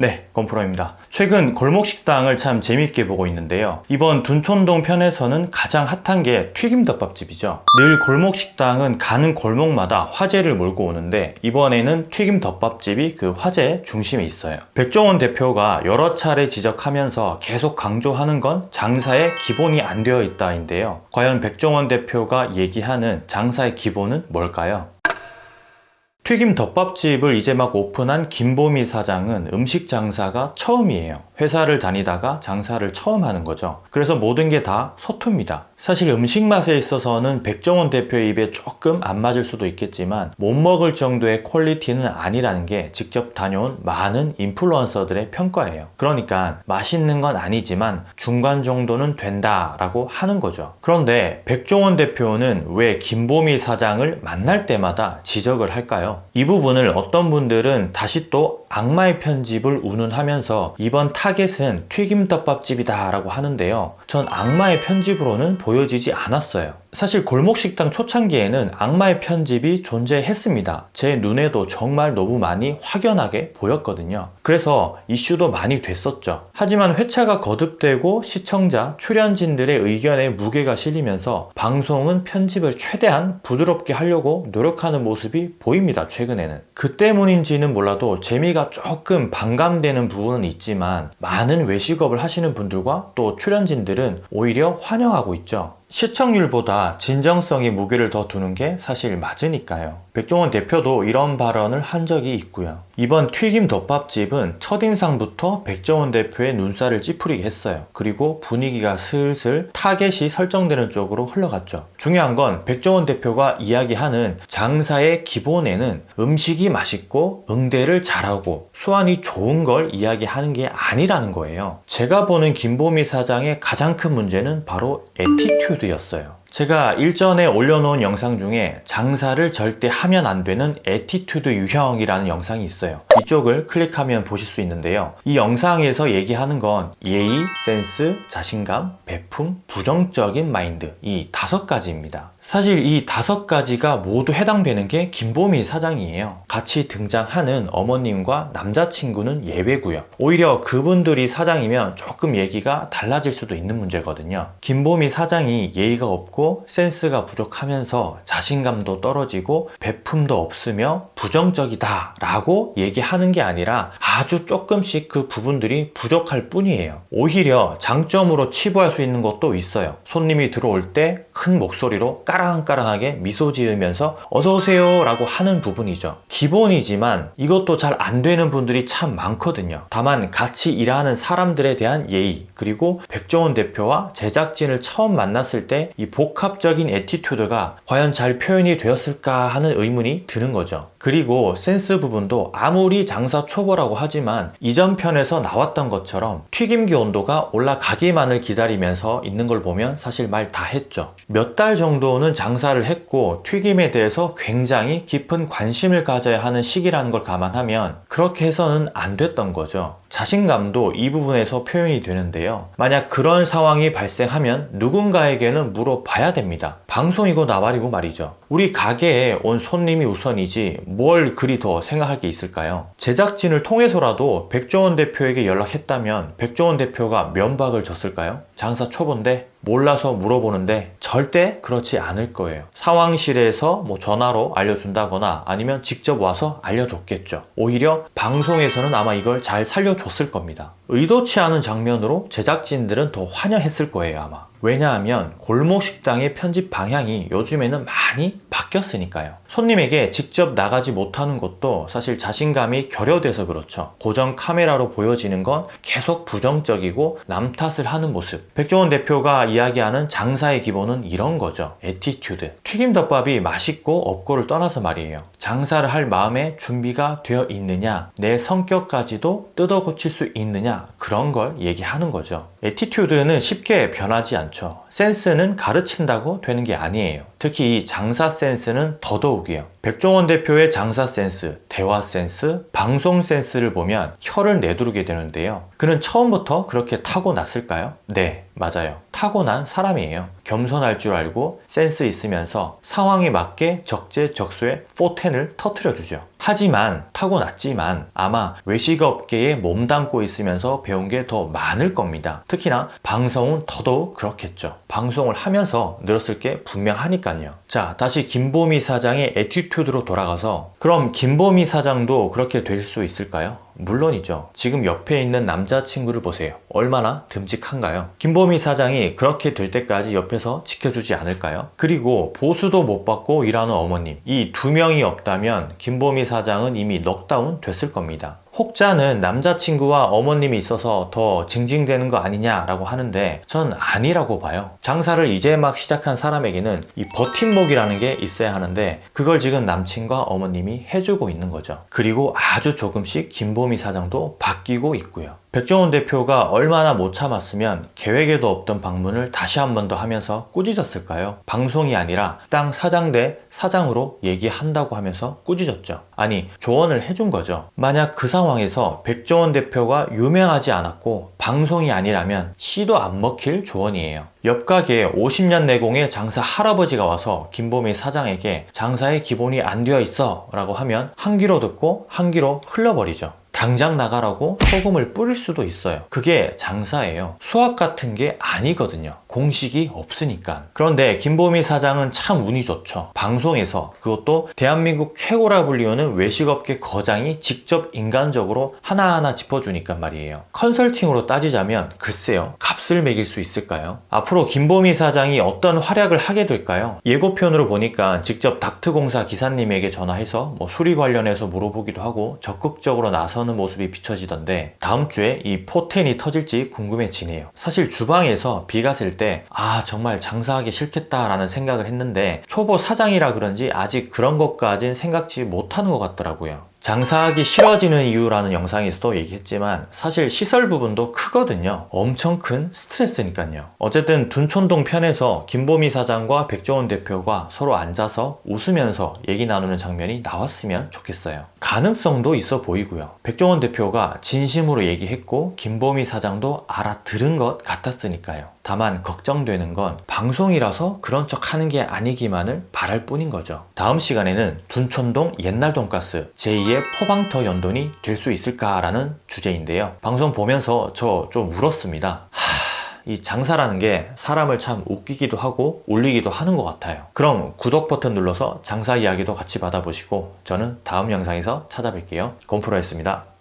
네, 건프로입니다. 최근 골목식당을 참 재밌게 보고 있는데요. 이번 둔촌동 편에서는 가장 핫한 게 튀김덮밥집이죠. 늘 골목식당은 가는 골목마다 화제를 몰고 오는데 이번에는 튀김덮밥집이 그 화제 중심에 있어요. 백종원 대표가 여러 차례 지적하면서 계속 강조하는 건 장사의 기본이 안 되어 있다인데요. 과연 백종원 대표가 얘기하는 장사의 기본은 뭘까요? 튀김 덮밥집을 이제 막 오픈한 김보미 사장은 음식 장사가 처음이에요. 회사를 다니다가 장사를 처음 하는 거죠. 그래서 모든 게 다 서투입니다. 사실 음식 맛에 있어서는 백종원 대표의 입에 조금 안 맞을 수도 있겠지만 못 먹을 정도의 quality는 아니라는 게 직접 다녀온 많은 인플루언서들의 평가예요. 그러니까 맛있는 건 아니지만 중간 정도는 된다 라고 하는 거죠. 그런데 백종원 대표는 왜 김보미 사장을 만날 때마다 지적을 할까요? 이 부분을 어떤 분들은 다시 또 악마의 편집을 운운하면서 이번 타겟은 튀김덮밥집이다 라고 하는데요. 전 악마의 편집으로는 보여지지 않았어요. 사실 골목식당 초창기에는 악마의 편집이 존재했습니다. 제 눈에도 정말 너무 많이 확연하게 보였거든요. 그래서 이슈도 많이 됐었죠. 하지만 회차가 거듭되고 시청자, 출연진들의 의견에 무게가 실리면서 방송은 편집을 최대한 부드럽게 하려고 노력하는 모습이 보입니다. 최근에는. 그 때문인지는 몰라도 재미가 조금 반감되는 부분은 있지만 많은 외식업을 하시는 분들과 또 출연진들은 오히려 환영하고 있죠. 시청률보다 진정성에 무게를 더 두는 게 사실 맞으니까요. 백종원 대표도 이런 발언을 한 적이 있고요. 이번 튀김 덮밥집은 첫인상부터 백종원 대표의 눈살을 찌푸리게 했어요. 그리고 분위기가 슬슬 타겟이 설정되는 쪽으로 흘러갔죠. 중요한 건 백종원 대표가 이야기하는 장사의 기본에는 음식이 맛있고 응대를 잘하고 수완이 좋은 걸 이야기하는 게 아니라는 거예요. 제가 보는 김보미 사장의 가장 큰 문제는 바로 attitude였어요. 제가 일전에 올려놓은 영상 중에 장사를 절대 하면 안 되는 attitude 유형이라는 영상이 있어요. 이쪽을 클릭하면 보실 수 있는데요. 이 영상에서 얘기하는 건 예의, 센스, 자신감, 베품, 부정적인 마인드 이 다섯 가지입니다 사실 이 다섯 가지가 모두 해당되는 게 김보미 사장이에요. 같이 등장하는 어머님과 남자친구는 예외고요. 오히려 그분들이 사장이면 조금 얘기가 달라질 수도 있는 문제거든요. 김보미 사장이 예의가 없고 센스가 부족하면서 자신감도 떨어지고 베품도 없으며 부정적이다 라고 얘기하는 게 아니라 아주 조금씩 그 부분들이 부족할 뿐이에요. 오히려 장점으로 치부할 수 있는 것도 있어요. 손님이 들어올 때 큰 목소리로 까랑까랑하게 미소 지으면서 어서오세요 라고 하는 부분이죠. 기본이지만 이것도 잘 안 되는 분들이 참 많거든요. 다만 같이 일하는 사람들에 대한 예의 그리고 백종원 대표와 제작진을 처음 만났을 때 이 복합적인 attitude가 과연 잘 표현이 되었을까 하는 의문이 드는 거죠 그리고 센스 부분도 아무리 장사 초보라고 하지만 이전 편에서 나왔던 것처럼 튀김기 온도가 올라가기만을 기다리면서 있는 걸 보면 사실 말 다 했죠. 몇 달 정도는 장사를 했고 튀김에 대해서 굉장히 깊은 관심을 가져야 하는 시기라는 걸 감안하면 그렇게 해서는 안 됐던 거죠. 자신감도 이 부분에서 표현이 되는데요. 만약 그런 상황이 발생하면 누군가에게는 물어봐야 됩니다. 방송이고 나발이고 말이죠. 우리 가게에 온 손님이 우선이지 뭘 그리 더 생각할 게 있을까요? 제작진을 통해서라도 백종원 대표에게 연락했다면 백종원 대표가 면박을 줬을까요? 장사 초보인데 몰라서 물어보는데 절대 그렇지 않을 거예요. 상황실에서 뭐 전화로 알려준다거나 아니면 직접 와서 알려줬겠죠. 오히려 방송에서는 아마 이걸 잘 살려줬을 겁니다. 의도치 않은 장면으로 제작진들은 더 환영했을 거예요 아마 왜냐하면 골목 식당의 편집 방향이 요즘에는 많이 바뀌었으니까요. 손님에게 직접 나가지 못하는 것도 사실 자신감이 결여돼서 그렇죠. 고정 카메라로 보여지는 건 계속 부정적이고 남 탓을 하는 모습. 백종원 대표가 이야기하는 장사의 기본은 이런 거죠. attitude. 튀김덮밥이 맛있고 없고를 떠나서 말이에요. 장사를 할 마음의 준비가 되어 있느냐 내 성격까지도 뜯어 고칠 수 있느냐 그런 걸 얘기하는 거죠 attitude는 쉽게 변하지 않죠 센스는 가르친다고 되는 게 아니에요. 특히 이 장사 센스는 더더욱이요. 백종원 대표의 장사 센스, 대화 센스, 방송 센스를 보면 혀를 내두르게 되는데요. 그는 처음부터 그렇게 타고났을까요? 네, 맞아요. 타고난 사람이에요. 겸손할 줄 알고 센스 있으면서 상황에 맞게 적재적소에 포텐을 터트려 주죠. 하지만 타고났지만 아마 외식업계에 몸담고 있으면서 배운 게 더 많을 겁니다. 특히나 방송은 더더욱 그렇겠죠. 방송을 하면서 늘었을 게 분명하니까요. 자, 다시 김보미 사장의 attitude로 돌아가서 그럼 김보미 사장도 그렇게 될 수 있을까요? 물론이죠. 지금 옆에 있는 남자친구를 보세요. 얼마나 듬직한가요? 김보미 사장이 그렇게 될 때까지 옆에서 지켜주지 않을까요? 그리고 보수도 못 받고 일하는 어머님. 이 두 명이 없다면 김보미 사장은 이미 넉다운 됐을 겁니다. 혹자는 남자친구와 어머님이 있어서 더 징징대는 거 아니냐라고 하는데 전 아니라고 봐요. 장사를 이제 막 시작한 사람에게는 이 버팀목이라는 게 있어야 하는데 그걸 지금 남친과 어머님이 해주고 있는 거죠. 그리고 아주 조금씩 김보미 사장도 바뀌고 있고요. 백종원 대표가 얼마나 못 참았으면 계획에도 없던 방문을 다시 한 번 더 하면서 꾸짖었을까요? 방송이 아니라 땅 사장 대 사장으로 얘기한다고 하면서 꾸짖었죠. 아니 조언을 해준 거죠. 만약 그 상황에서 백종원 대표가 유명하지 않았고 방송이 아니라면 시도 안 먹힐 조언이에요. 옆 가게에 50년 내공의 장사 할아버지가 와서 김보미 사장에게 장사의 기본이 안 되어 있어 라고 하면 한 귀로 듣고 한 귀로 흘러버리죠. 당장 나가라고 소금을 뿌릴 수도 있어요. 그게 장사예요. 수학 같은 게 아니거든요. 공식이 없으니까. 그런데 김보미 사장은 참 운이 좋죠. 방송에서 그것도 대한민국 최고라 불리우는 외식업계 거장이 직접 인간적으로 하나하나 짚어주니까 말이에요. 컨설팅으로 따지자면 글쎄요. 값을 매길 수 있을까요? 앞으로 김보미 사장이 어떤 활약을 하게 될까요? 예고편으로 보니까 직접 닥트공사 기사님에게 전화해서 뭐 수리 관련해서 물어보기도 하고 적극적으로 나서는 모습이 비춰지던데 다음 주에 이 포텐이 터질지 궁금해지네요. 사실 주방에서 비가 쓸때 아 정말 장사하기 싫겠다라는 생각을 했는데 초보 사장이라 그런지 아직 그런 것까진 생각지 못하는 것 같더라고요. 장사하기 싫어지는 이유라는 영상에서도 얘기했지만 사실 시설 부분도 크거든요. 엄청 큰 스트레스니까요. 어쨌든 둔촌동 편에서 김보미 사장과 백종원 대표가 서로 앉아서 웃으면서 얘기 나누는 장면이 나왔으면 좋겠어요. 가능성도 있어 보이고요. 백종원 대표가 진심으로 얘기했고 김보미 사장도 알아들은 것 같았으니까요. 다만 걱정되는 건 방송이라서 그런 척 하는 게 아니기만을 바랄 뿐인 거죠. 다음 시간에는 둔촌동 옛날 돈가스 제2의 포방터 연돈이 될 수 있을까라는 주제인데요. 방송 보면서 저 좀 울었습니다. 하... 이 장사라는 게 사람을 참 웃기기도 하고 울리기도 하는 것 같아요. 그럼 구독 버튼 눌러서 장사 이야기도 같이 받아보시고 저는 다음 영상에서 찾아뵐게요. 곰프로였습니다.